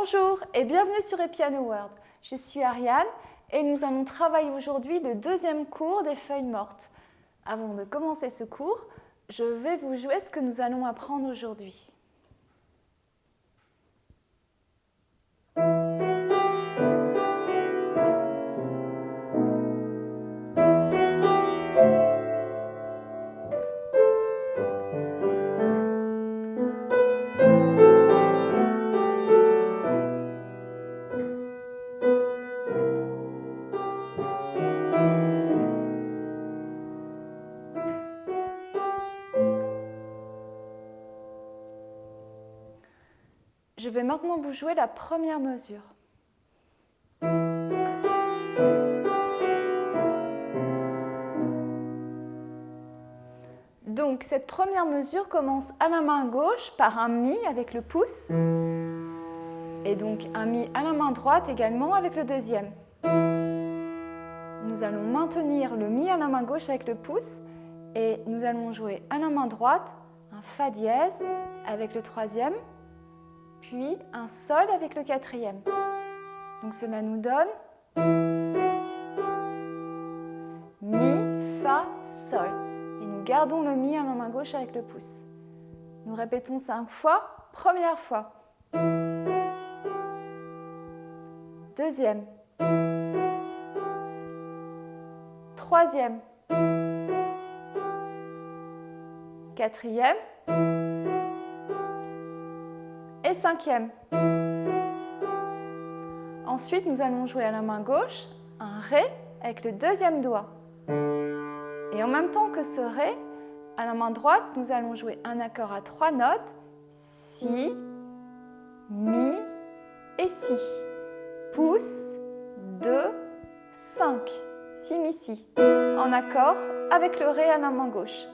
Bonjour et bienvenue sur Epiano World. Je suis Ariane et nous allons travailler aujourd'hui le deuxième cours des feuilles mortes. Avant de commencer ce cours, je vais vous jouer ce que nous allons apprendre aujourd'hui. Je vais maintenant vous jouer la première mesure. Donc cette première mesure commence à la main gauche par un Mi avec le pouce et donc un Mi à la main droite également avec le deuxième. Nous allons maintenir le Mi à la main gauche avec le pouce et nous allons jouer à la main droite un Fa dièse avec le troisième puis un Sol avec le quatrième. Donc cela nous donne Mi, Fa, Sol. Et nous gardons le Mi à la main gauche avec le pouce. Nous répétons cinq fois. Première fois. Deuxième. Troisième. Quatrième cinquième. Ensuite, nous allons jouer à la main gauche un Ré avec le deuxième doigt. Et en même temps que ce Ré, à la main droite, nous allons jouer un accord à trois notes, Si, Mi et Si. Pouce, 2, 5, Si, Mi, Si. En accord avec le Ré à la main gauche.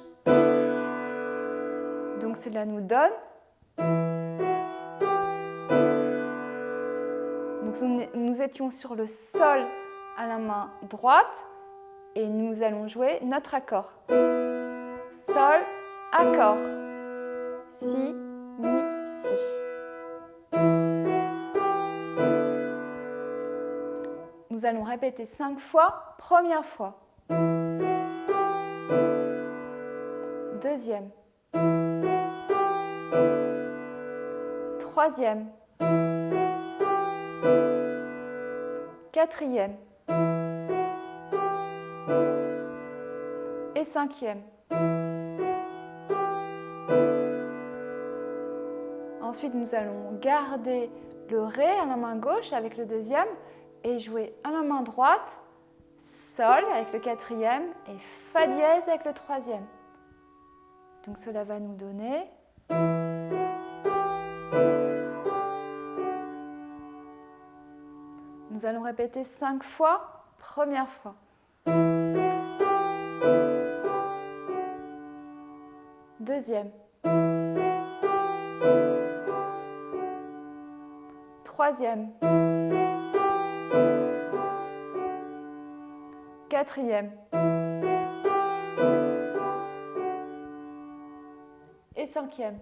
Donc cela nous donne nous étions sur le sol à la main droite et nous allons jouer notre accord. Sol, accord. Si, mi, si. Nous allons répéter cinq fois. Première fois. Deuxième. Troisième. Quatrième et cinquième. Ensuite, nous allons garder le Ré à la main gauche avec le deuxième et jouer à la main droite Sol avec le quatrième et Fa dièse avec le troisième. Donc cela va nous donner Nous allons répéter cinq fois. Première fois. Deuxième. Troisième. Quatrième. Et cinquième.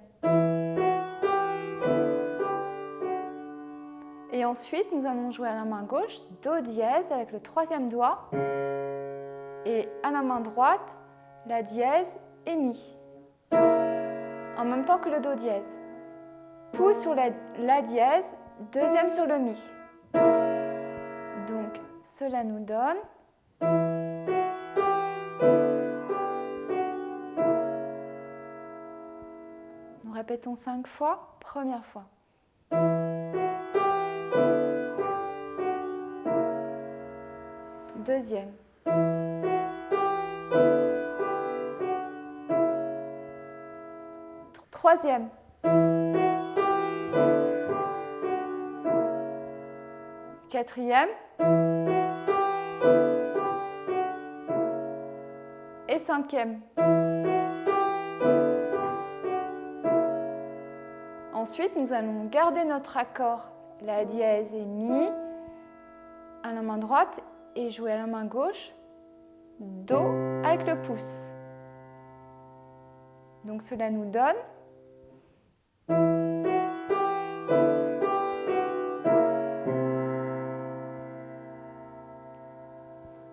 Ensuite, nous allons jouer à la main gauche Do dièse avec le troisième doigt. Et à la main droite, la dièse et Mi. En même temps que le Do dièse. Pouce sur la, la dièse, deuxième sur le Mi. Donc, cela nous donne... Nous répétons cinq fois. Première fois. Deuxième. Troisième. Quatrième. Et cinquième. Ensuite, nous allons garder notre accord, la dièse et mi, à la main droite et jouer à la main gauche, Do avec le pouce. Donc cela nous donne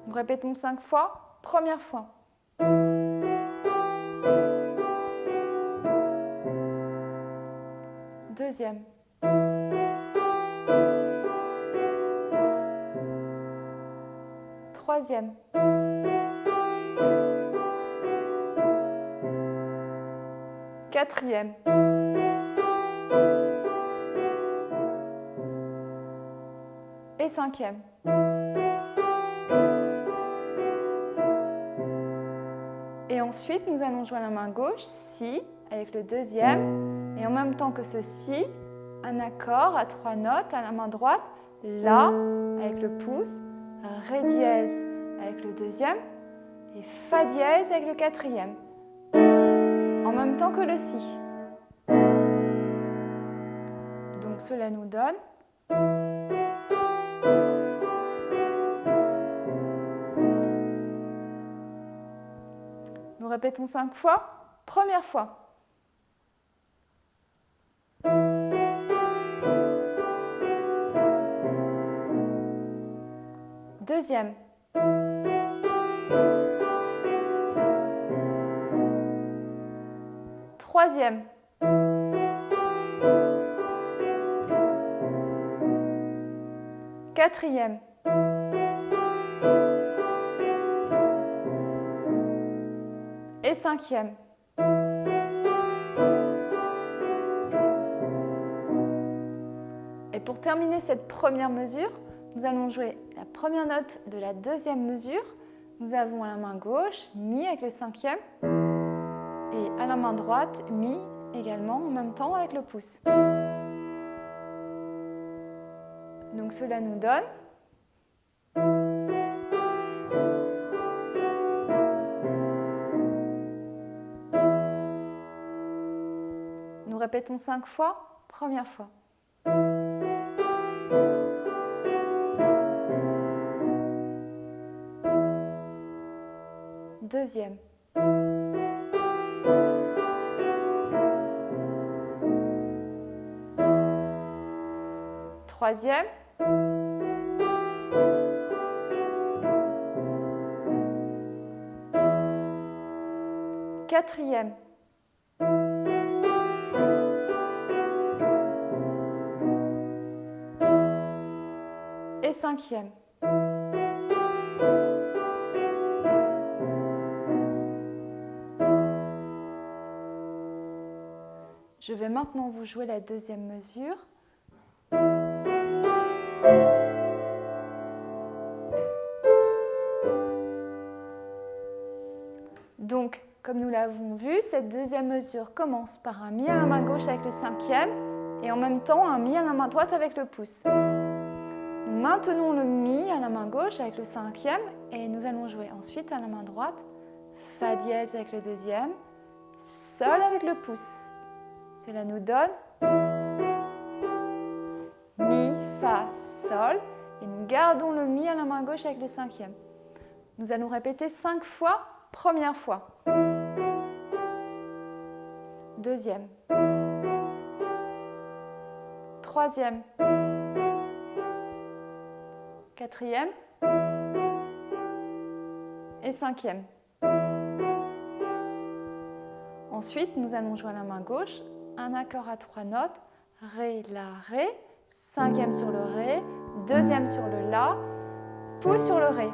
Nous répétons cinq fois. Première fois. Deuxième. Troisième. Quatrième. Et cinquième. Et ensuite, nous allons jouer la main gauche, Si, avec le deuxième. Et en même temps que ceci, un accord à trois notes à la main droite, La avec le pouce, Ré dièse avec le deuxième et Fa dièse avec le quatrième en même temps que le Si. Donc cela nous donne Nous répétons cinq fois. Première fois. Deuxième. Troisième. Quatrième. Et cinquième. Et pour terminer cette première mesure, nous allons jouer la première note de la deuxième mesure. Nous avons la main gauche Mi avec le cinquième la main droite, Mi également en même temps avec le pouce. Donc cela nous donne Nous répétons cinq fois. Première fois. Deuxième. Troisième. Quatrième. Et cinquième. Je vais maintenant vous jouer la deuxième mesure. L'avons vu, cette deuxième mesure commence par un Mi à la main gauche avec le cinquième et en même temps un Mi à la main droite avec le pouce. Nous maintenons le Mi à la main gauche avec le cinquième et nous allons jouer ensuite à la main droite Fa dièse avec le deuxième, Sol avec le pouce. Cela nous donne Mi, Fa, Sol. Et nous gardons le Mi à la main gauche avec le cinquième. Nous allons répéter cinq fois. Première fois. Deuxième. Troisième. Quatrième. Et cinquième. Ensuite, nous allons jouer à la main gauche un accord à trois notes, Ré, La, Ré, cinquième sur le Ré, deuxième sur le La, pouce sur le Ré.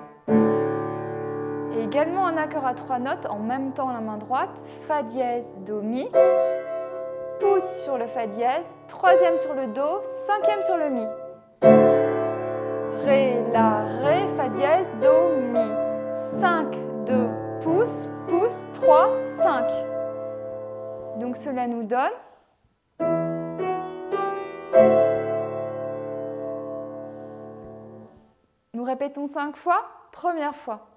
Également un accord à trois notes en même temps la main droite, Fa dièse, Do, Mi, pouce sur le Fa dièse, troisième sur le Do, cinquième sur le Mi. Ré, La, Ré, Fa dièse, Do, Mi. 5, 2, pouce, pouce, 3, 5. Donc cela nous donne Nous répétons cinq fois. Première fois.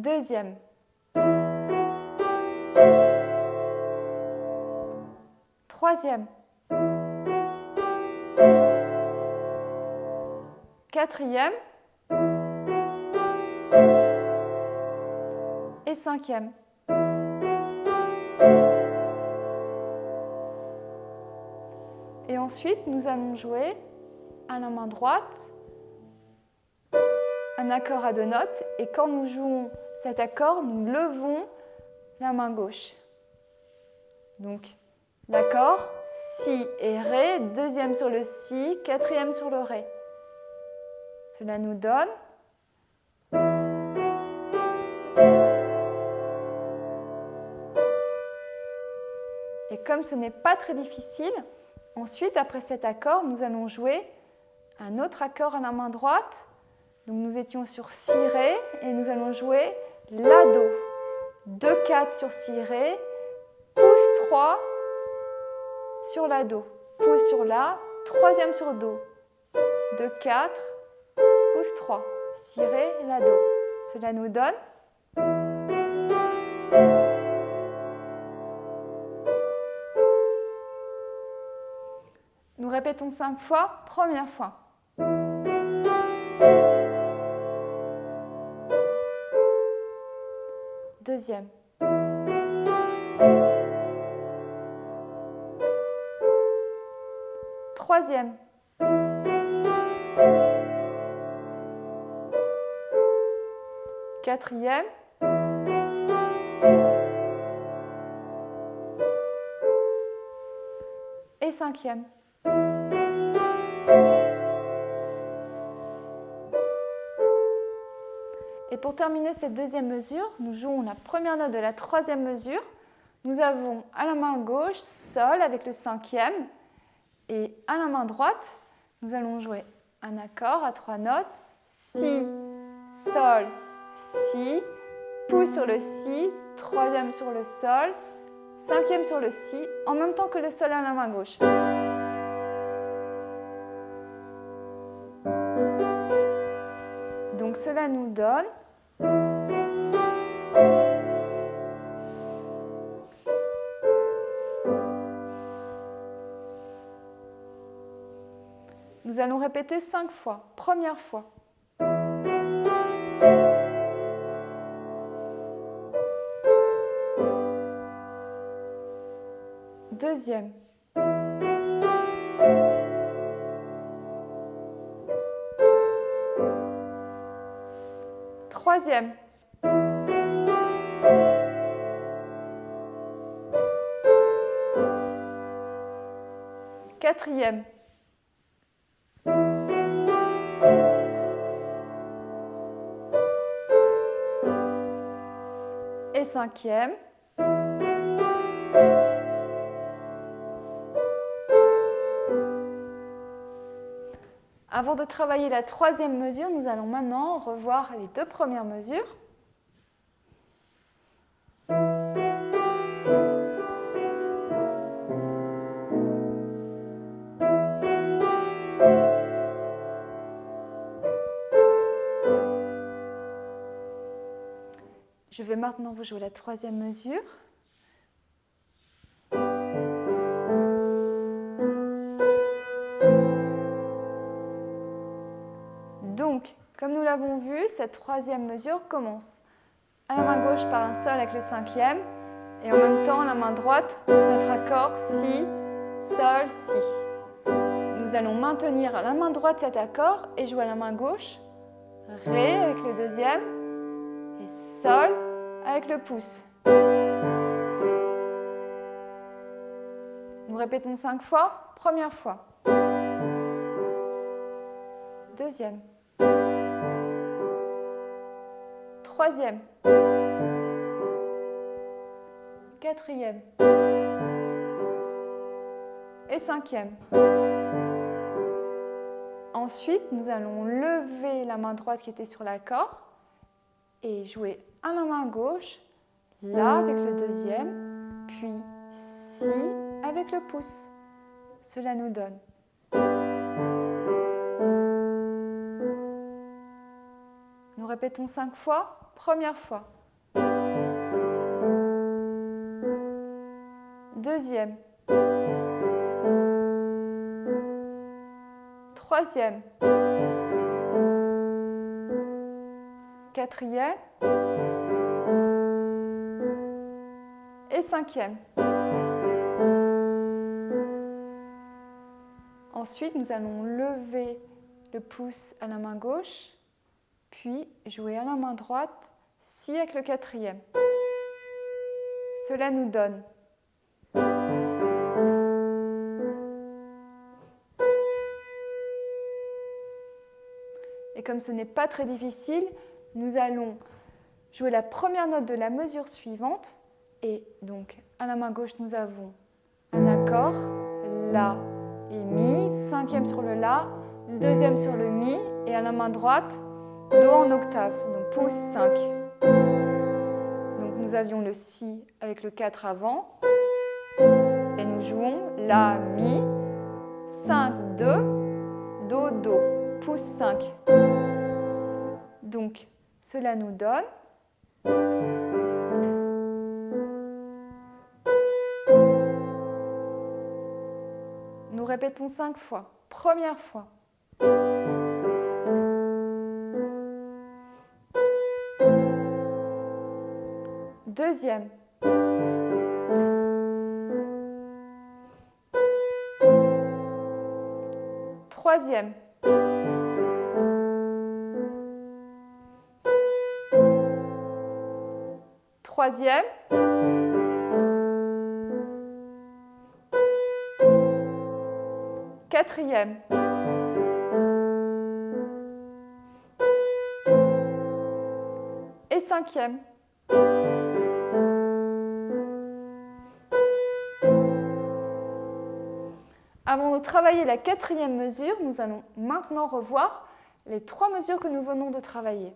Deuxième. Troisième. Quatrième. Et cinquième. Et ensuite, nous allons jouer à la main droite un accord à deux notes et quand nous jouons cet accord, nous levons la main gauche. Donc l'accord Si et Ré, deuxième sur le Si, quatrième sur le Ré. Cela nous donne Et comme ce n'est pas très difficile, ensuite, après cet accord, nous allons jouer un autre accord à la main droite. Donc nous étions sur Si Ré et nous allons jouer La Do. 2, 4 sur Si Ré, pouce 3 sur La Do, pouce sur La, troisième sur Do. 2, 4, pouce 3, Si La Do. Cela nous donne Nous répétons cinq fois. Première fois. Deuxième. Troisième. Quatrième. Et cinquième. Pour terminer cette deuxième mesure, nous jouons la première note de la troisième mesure. Nous avons à la main gauche Sol avec le cinquième et à la main droite, nous allons jouer un accord à trois notes Si, Sol, Si, pouce sur le Si, troisième sur le Sol, cinquième sur le Si, en même temps que le Sol à la main gauche. Donc cela nous donne Nous allons répéter cinq fois. Première fois. Deuxième. Troisième. Quatrième. Cinquième. Avant de travailler la troisième mesure, nous allons maintenant revoir les deux premières mesures. Vais maintenant vous jouer la troisième mesure. Donc, comme nous l'avons vu, cette troisième mesure commence à la main gauche par un sol avec le cinquième et en même temps la main droite, notre accord Si, Sol, Si. Nous allons maintenir à la main droite cet accord et jouer à la main gauche Ré avec le deuxième et Sol avec le pouce. Nous répétons cinq fois. Première fois. Deuxième. Troisième. Quatrième. Et cinquième. Ensuite, nous allons lever la main droite qui était sur l'accord et jouer à la main gauche, là avec le deuxième, puis si avec le pouce. Cela nous donne. Nous répétons cinq fois. Première fois. Deuxième. Troisième. Quatrième. Et cinquième. Ensuite, nous allons lever le pouce à la main gauche, puis jouer à la main droite, si avec le quatrième. Cela nous donne Et comme ce n'est pas très difficile, nous allons jouer la première note de la mesure suivante. Et donc, à la main gauche, nous avons un accord, La et Mi, cinquième sur le La, deuxième sur le Mi, et à la main droite, Do en octave, donc pouce 5. Donc nous avions le Si avec le 4 avant, et nous jouons La, Mi, 5, 2, Do, Do, pouce 5. Donc cela nous donne Nous répétons cinq fois. Première fois. Deuxième. Troisième. Troisième. Quatrième. Et cinquième. Avant de travailler la quatrième mesure, nous allons maintenant revoir les trois mesures que nous venons de travailler.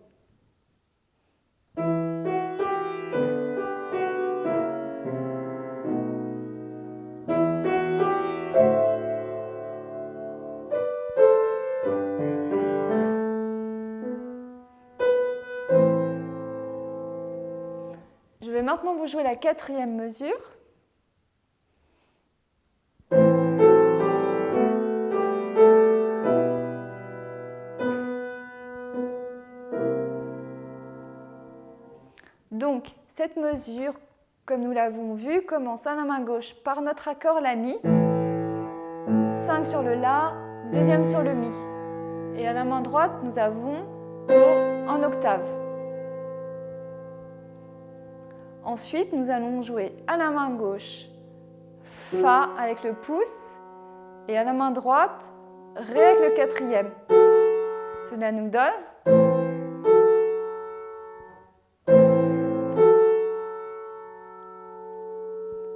Maintenant vous jouez la quatrième mesure. Donc, cette mesure, comme nous l'avons vu, commence à la main gauche par notre accord La Mi, 5 sur le La, deuxième sur le Mi. Et à la main droite, nous avons Do en octave. Ensuite, nous allons jouer à la main gauche Fa avec le pouce et à la main droite Ré avec le quatrième. Cela nous donne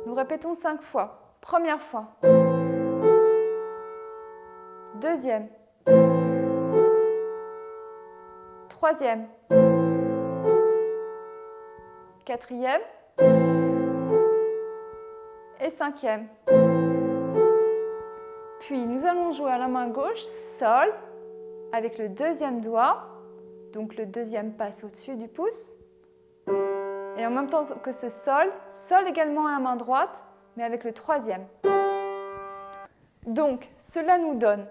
Nous répétons cinq fois. Première fois. Deuxième. Troisième quatrième et cinquième. Puis nous allons jouer à la main gauche, Sol, avec le deuxième doigt, donc le deuxième passe au-dessus du pouce. Et en même temps que ce Sol, Sol également à la main droite, mais avec le troisième. Donc, cela nous donne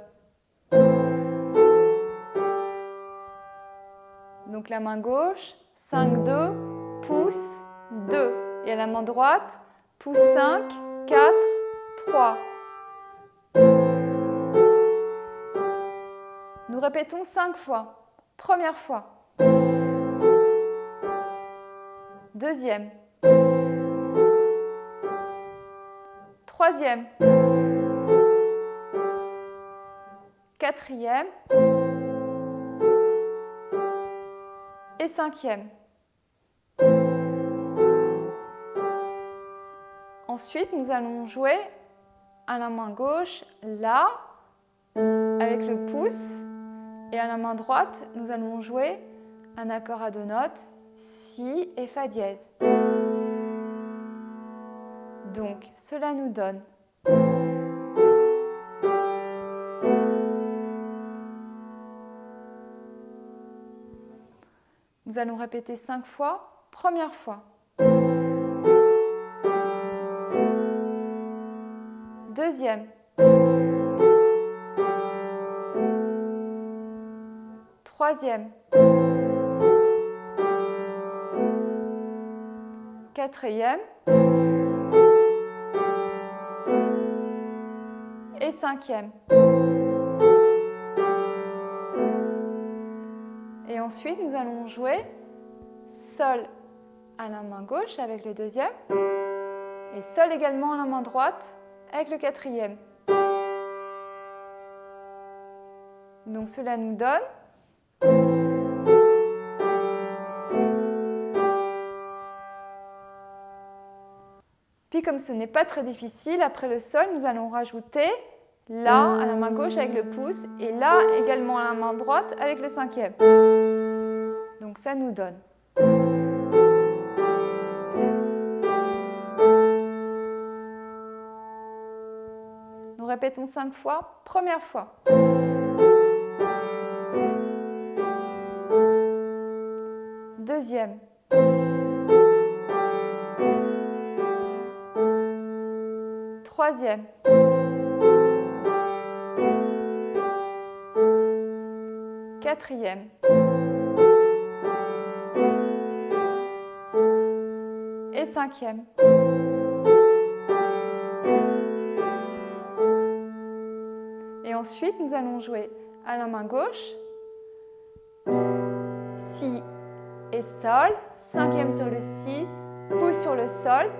donc la main gauche, 5, 2, pouce 2. Et à la main droite, pouce 5, 4, 3. Nous répétons 5 fois. Première fois. Deuxième. Troisième. Quatrième. Et cinquième. Ensuite, nous allons jouer à la main gauche La avec le pouce et à la main droite, nous allons jouer un accord à deux notes Si et Fa dièse. Donc, cela nous donne Nous allons répéter cinq fois. Première fois. deuxième, troisième, quatrième. Et cinquième. Et ensuite, nous allons jouer Sol à la main gauche avec le deuxième et Sol également à la main droite avec le quatrième. Donc cela nous donne Puis comme ce n'est pas très difficile, après le sol, nous allons rajouter La à la main gauche avec le pouce et La également à la main droite avec le cinquième. Donc ça nous donne. Répétons cinq fois. Première fois. Deuxième. Troisième. Quatrième. Et cinquième. Ensuite, nous allons jouer à la main gauche, Si et Sol, cinquième sur le Si, pouce sur le Sol,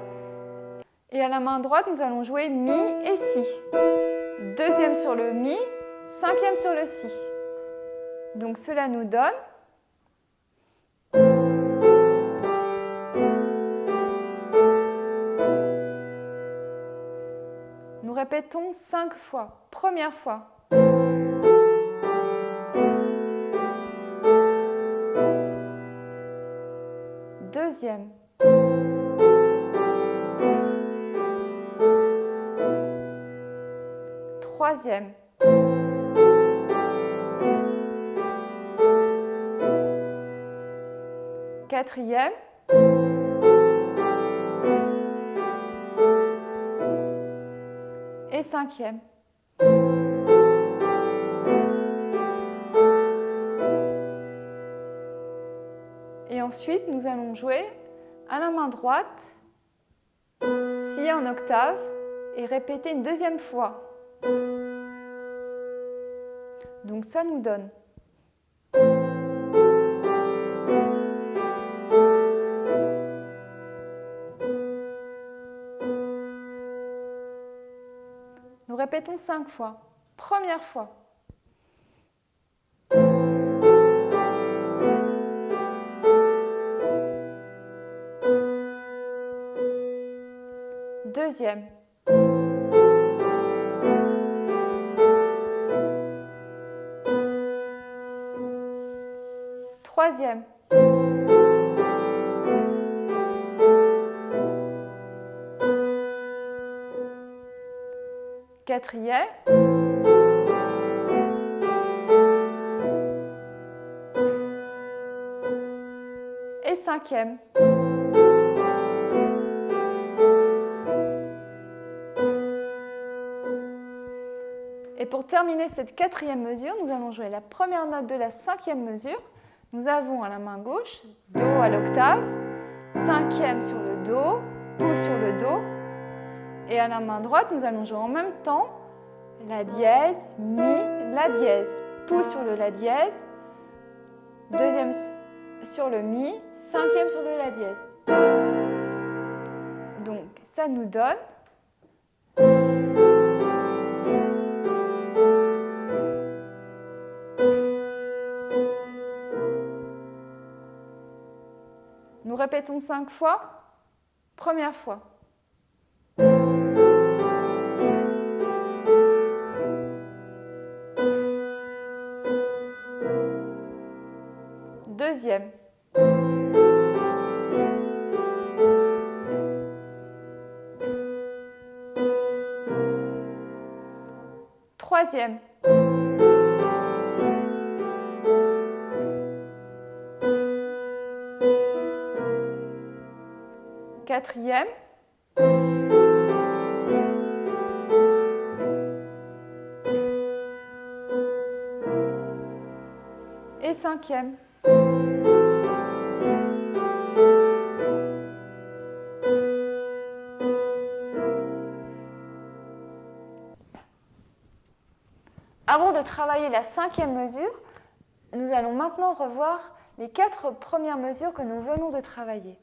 et à la main droite, nous allons jouer Mi et Si. Deuxième sur le Mi, cinquième sur le Si. Donc cela nous donne Nous répétons cinq fois. Première fois. Troisième. Quatrième. Et cinquième. Et ensuite, nous allons jouer à la main droite, si en octave, et répéter une deuxième fois. Donc ça nous donne Nous répétons cinq fois. Première fois. Deuxième. Troisième. Quatrième. Et cinquième. Pour terminer cette quatrième mesure, nous allons jouer la première note de la cinquième mesure nous avons à la main gauche Do à l'octave, cinquième sur le Do, pouce sur le Do. Et à la main droite, nous allons jouer en même temps La dièse, Mi, La dièse. Pouce sur le La dièse, deuxième sur le Mi, cinquième sur le La dièse. Donc ça nous donne répétons cinq fois. Première fois. Deuxième. Troisième. Quatrième. Et cinquième. Avant de travailler la cinquième mesure, nous allons maintenant revoir les quatre premières mesures que nous venons de travailler.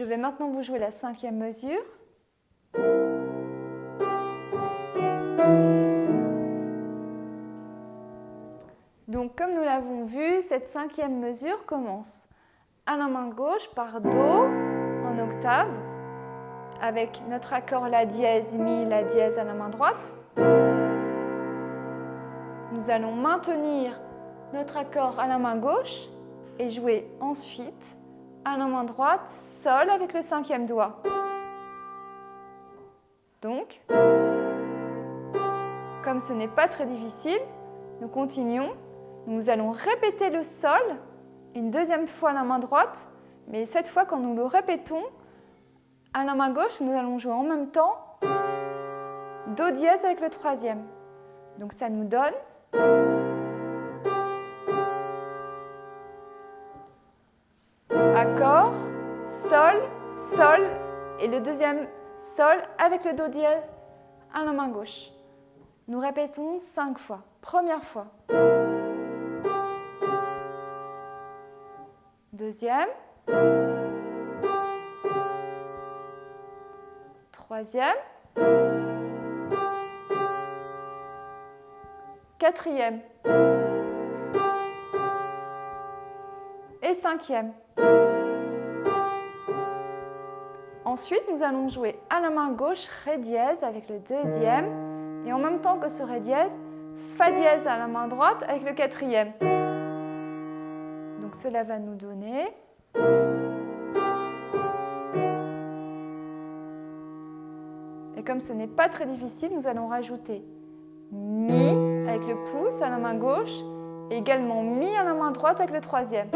Je vais maintenant vous jouer la cinquième mesure. Donc comme nous l'avons vu, cette cinquième mesure commence à la main gauche par Do en octave avec notre accord La dièse, Mi, La dièse à la main droite. Nous allons maintenir notre accord à la main gauche et jouer ensuite à la main droite, Sol avec le cinquième doigt. Donc, comme ce n'est pas très difficile, nous continuons. Nous allons répéter le Sol une deuxième fois à la main droite, mais cette fois quand nous le répétons, à la main gauche, nous allons jouer en même temps Do dièse avec le troisième. Donc ça nous donne accord, sol, sol et le deuxième sol avec le do dièse à la main gauche. Nous répétons cinq fois. Première fois. Deuxième. Troisième. Quatrième. Cinquième. Ensuite, nous allons jouer à la main gauche Ré dièse avec le deuxième et en même temps que ce Ré dièse, Fa dièse à la main droite avec le quatrième. Donc cela va nous donner Et comme ce n'est pas très difficile, nous allons rajouter Mi avec le pouce à la main gauche également Mi à la main droite avec le troisième.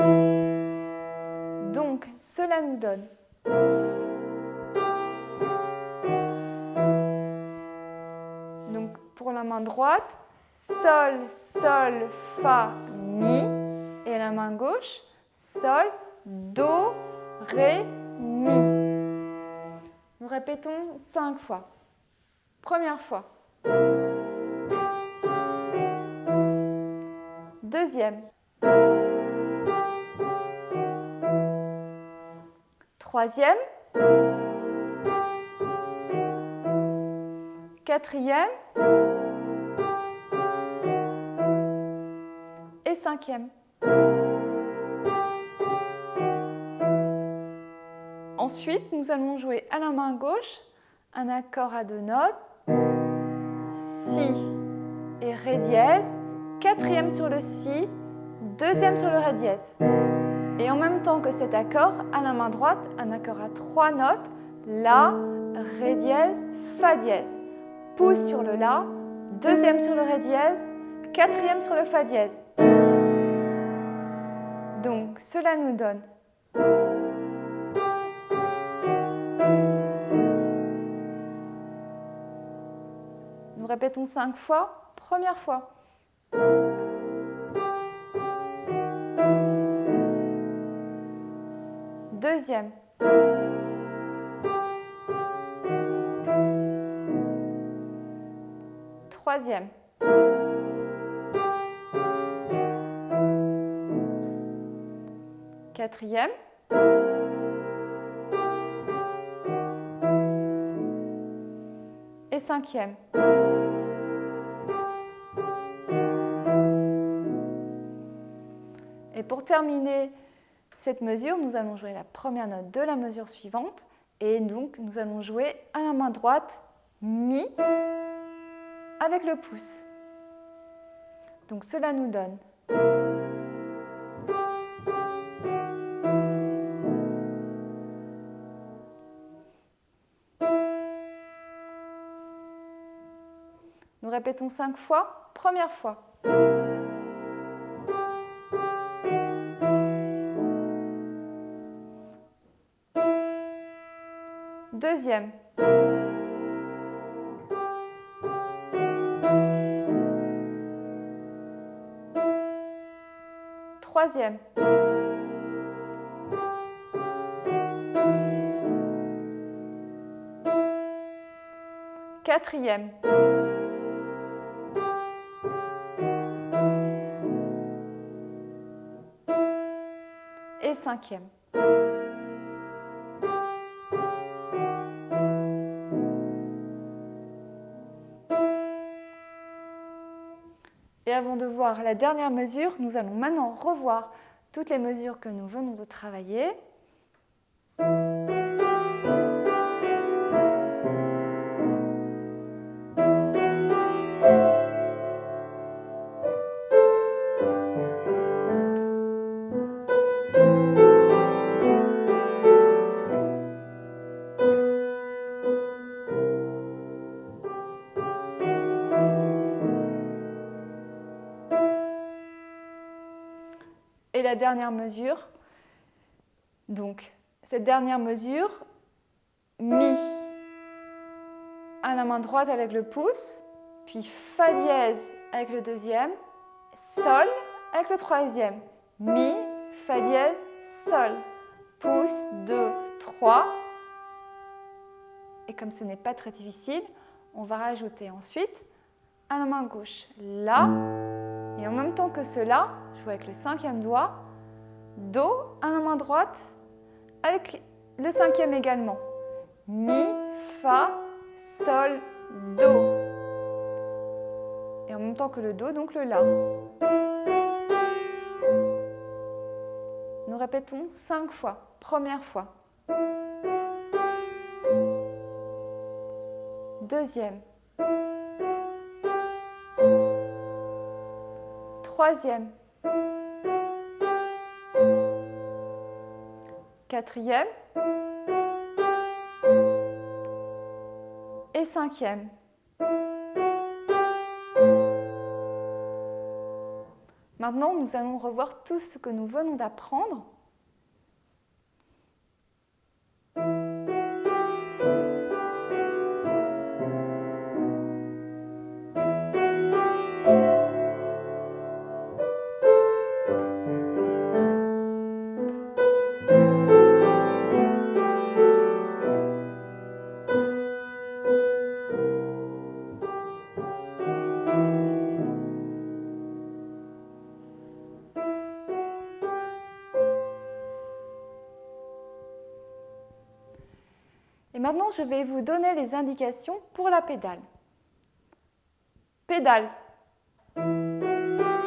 Donc cela nous donne la main droite, Sol, Sol, Fa, Mi. Et la main gauche, Sol, Do, Ré, Mi. Nous répétons cinq fois. Première fois. Deuxième. Troisième. Quatrième. cinquième. Ensuite, nous allons jouer à la main gauche un accord à deux notes, Si et Ré dièse, quatrième sur le Si, deuxième sur le Ré dièse. Et en même temps que cet accord, à la main droite, un accord à trois notes, La, Ré dièse, Fa dièse. Pouce sur le La, deuxième sur le Ré dièse, quatrième sur le Fa dièse. Donc, cela nous donne Nous répétons cinq fois. Première fois. Deuxième. Troisième. quatrième. Et cinquième. Pour terminer cette mesure, nous allons jouer la première note de la mesure suivante. Et donc, nous allons jouer à la main droite Mi avec le pouce. Donc, cela nous donne répétons cinq fois. Première fois. deuxième. Troisième. Quatrième. Et cinquième. La dernière mesure, nous allons maintenant revoir toutes les mesures que nous venons de travailler. Dernière mesure, donc cette dernière mesure, Mi à la main droite avec le pouce, puis Fa dièse avec le deuxième, Sol avec le troisième, Mi, Fa dièse, Sol, pouce, 2, 3. Et comme ce n'est pas très difficile, on va rajouter ensuite à la main gauche La, et en même temps que cela, joue avec le cinquième doigt, Do à la main droite, avec le cinquième également. Mi, Fa, Sol, Do. Et en même temps que le Do, donc le La. Nous répétons cinq fois. Première fois. Deuxième. Troisième. Quatrième. Et cinquième. Maintenant, nous allons revoir tout ce que nous venons d'apprendre maintenant, je vais vous donner les indications pour la pédale. Pédale.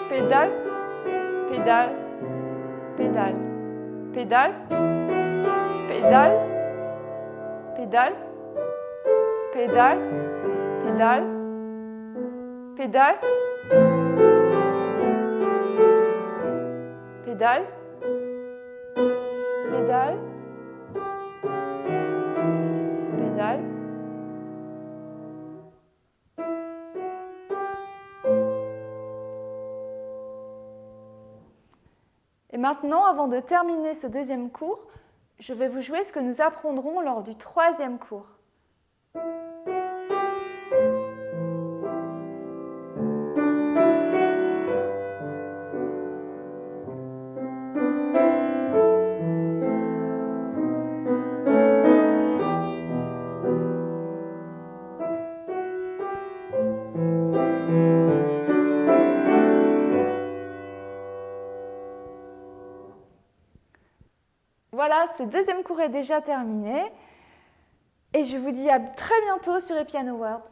Pédale. Pédale. Pédale. Pédale. Pédale. Pédale. Pédale. Pédale. Pédale. Pédale. Pédale. Maintenant, avant de terminer ce deuxième cours, je vais vous jouer ce que nous apprendrons lors du troisième cours. Ce deuxième cours est déjà terminé. Et je vous dis à très bientôt sur Epiano World.